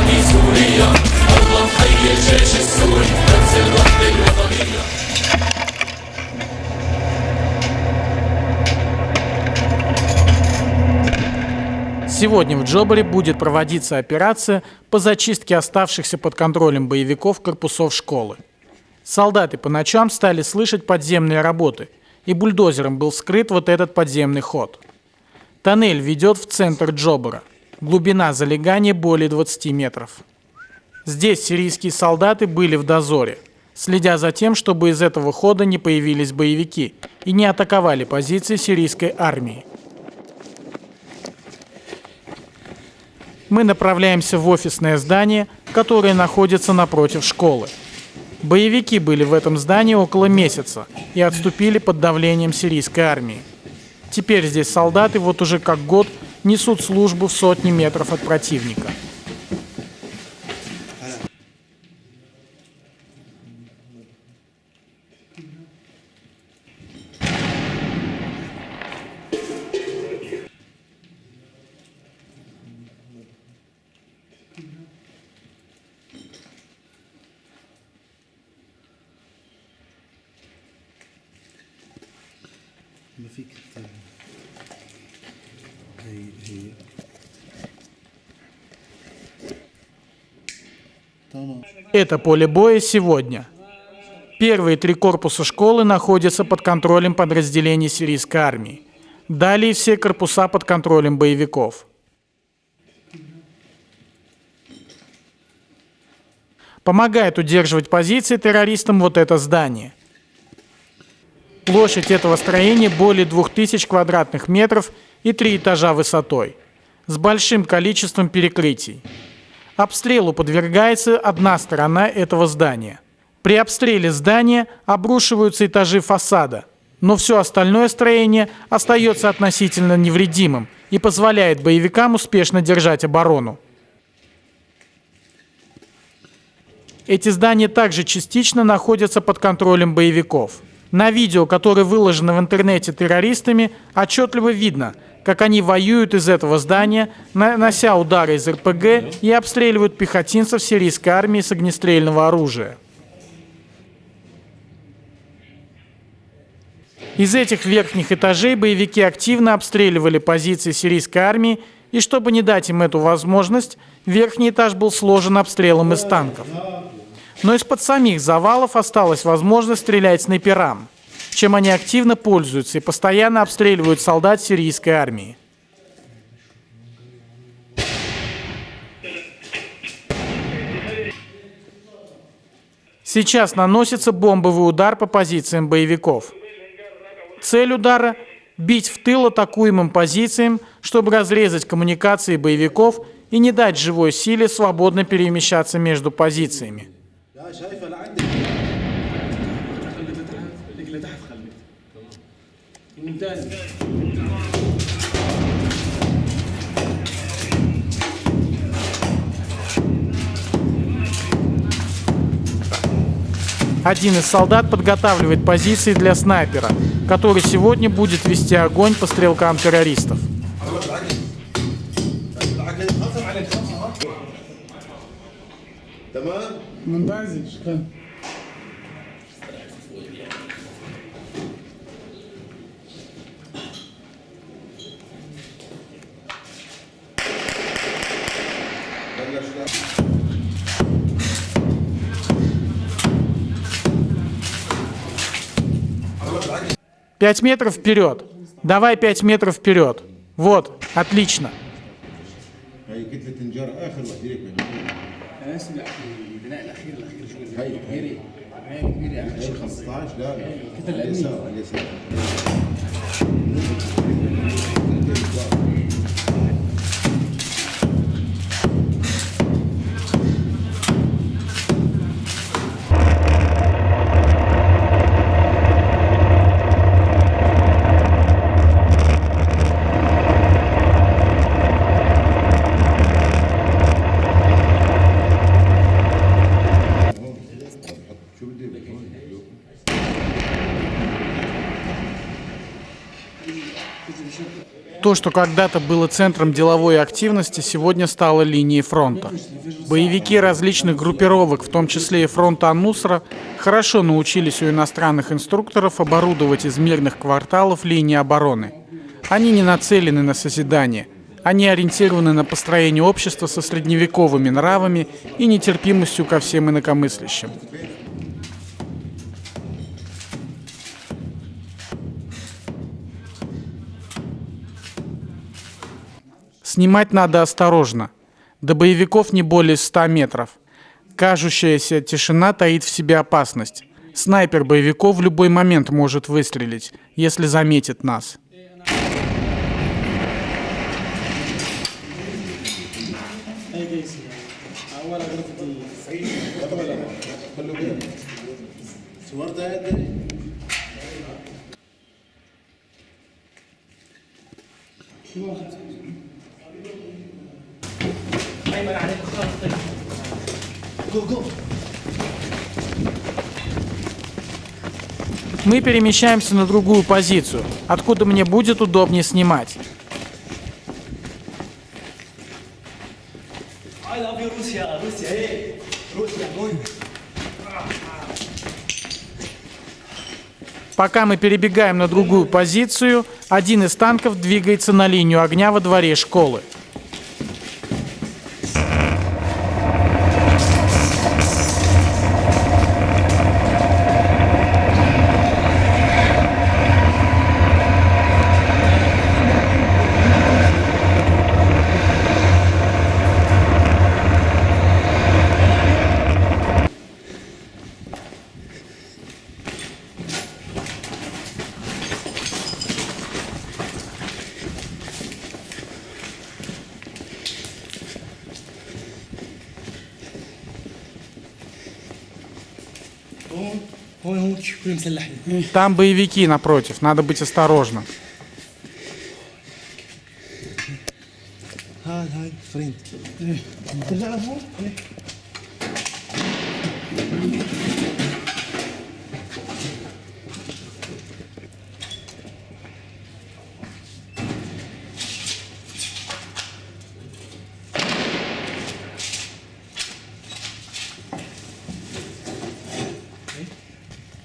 أراضي سوريا الله محيي الجيش السوري رمز الوحدة الوطنية Сегодня в Джобаре будет проводиться операция по зачистке оставшихся под контролем боевиков корпусов школы. Солдаты по ночам стали слышать подземные работы, и бульдозером был скрыт вот этот подземный ход. Тоннель ведет в центр Джобара. Глубина залегания более 20 метров. Здесь сирийские солдаты были в дозоре, следя за тем, чтобы из этого хода не появились боевики и не атаковали позиции сирийской армии. Мы направляемся в офисное здание, которое находится напротив школы. Боевики были в этом здании около месяца и отступили под давлением сирийской армии. Теперь здесь солдаты вот уже как год несут службу в сотни метров от противника. ما فيك ت- هي هي تمام это поле боя сегодня. Первые три корпуса школы находятся под контролем подразделений сирийской армии. Далее все корпуса под контролем боевиков. Помогает удерживать позиции террористам вот это здание. Площадь этого строения более 2000 квадратных метров и три этажа высотой, с большим количеством перекрытий. Обстрелу подвергается одна сторона этого здания. При обстреле здания обрушиваются этажи фасада, но все остальное строение остается относительно невредимым и позволяет боевикам успешно держать оборону. Эти здания также частично находятся под контролем боевиков. На видео, которое выложено в интернете террористами, отчетливо видно, как они воюют из этого здания, нанося удары из РПГ и обстреливают пехотинцев сирийской армии с огнестрельного оружия. Из этих верхних этажей боевики активно обстреливали позиции сирийской армии, и чтобы не дать им эту возможность, верхний этаж был сложен обстрелом из танков. Но из-под самих завалов осталась возможность стрелять снайперам, чем они активно пользуются и постоянно обстреливают солдат сирийской армии. Сейчас наносится бомбовый удар по позициям боевиков. Цель удара – бить в тыл атакуемым позициям, чтобы разрезать коммуникации боевиков и не дать живой силе свободно перемещаться между позициями. لا شايفه لعندك اللي تحت خليك من تاني Один из солдат подготавливает позиции для снайпера, который сегодня будет вести огонь по стрелкам террористов. تمام мында Пять метров вперед. Давай пять метров вперед. Вот, отлично. لا الاخير الاخير شوي هي كبيري 15 لا لا اليسار اليسار То, что когда-то было центром деловой активности, сегодня стало линией фронта. Боевики различных группировок, в том числе и фронта Ан-Нусра, хорошо научились у иностранных инструкторов оборудовать из мирных кварталов линии обороны. Они не нацелены на созидание. Они ориентированы на построение общества со средневековыми нравами и нетерпимостью ко всем инакомыслящим. Снимать надо осторожно. До боевиков не более 100 метров. Кажущаяся тишина таит в себе опасность. Снайпер боевиков в любой момент может выстрелить, если заметит нас. Thank you. اول غلطة صورتها يا ابني؟ ايمن عليك خلاص طيب جو جو Мы перемещаемся на другую позицию, откуда мне будет удобнее снимать. I love you روسيا روسيا ايه روسيا هون Пока мы перебегаем на другую позицию, один из танков двигается на линию огня во дворе школы. Там боевики напротив, надо быть осторожным. Thank you.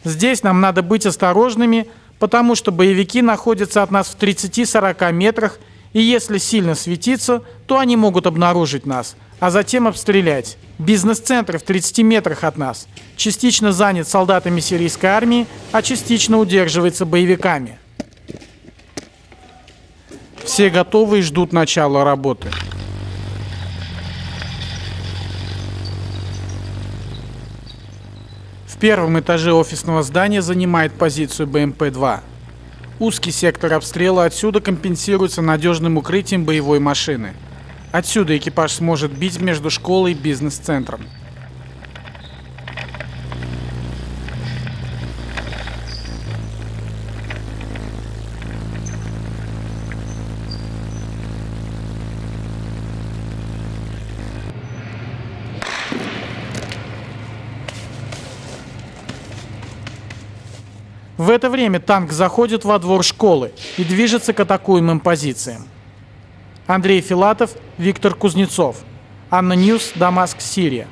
Здесь нам надо быть осторожными, потому что боевики находятся от нас в 30-40 метрах, и если сильно светиться, то они могут обнаружить нас, а затем обстрелять. Бизнес-центр в 30 метрах от нас частично занят солдатами сирийской армии, а частично удерживается боевиками. Все готовы и ждут начала работы. Первом этаже офисного здания занимает позицию БМП-2. Узкий сектор обстрела отсюда компенсируется надежным укрытием боевой машины. Отсюда экипаж сможет бить между школой и бизнес-центром. В это время танк заходит во двор школы и движется к атакуемым позициям. Андрей Филатов, Виктор Кузнецов. ANNA News, Дамаск, Сирия.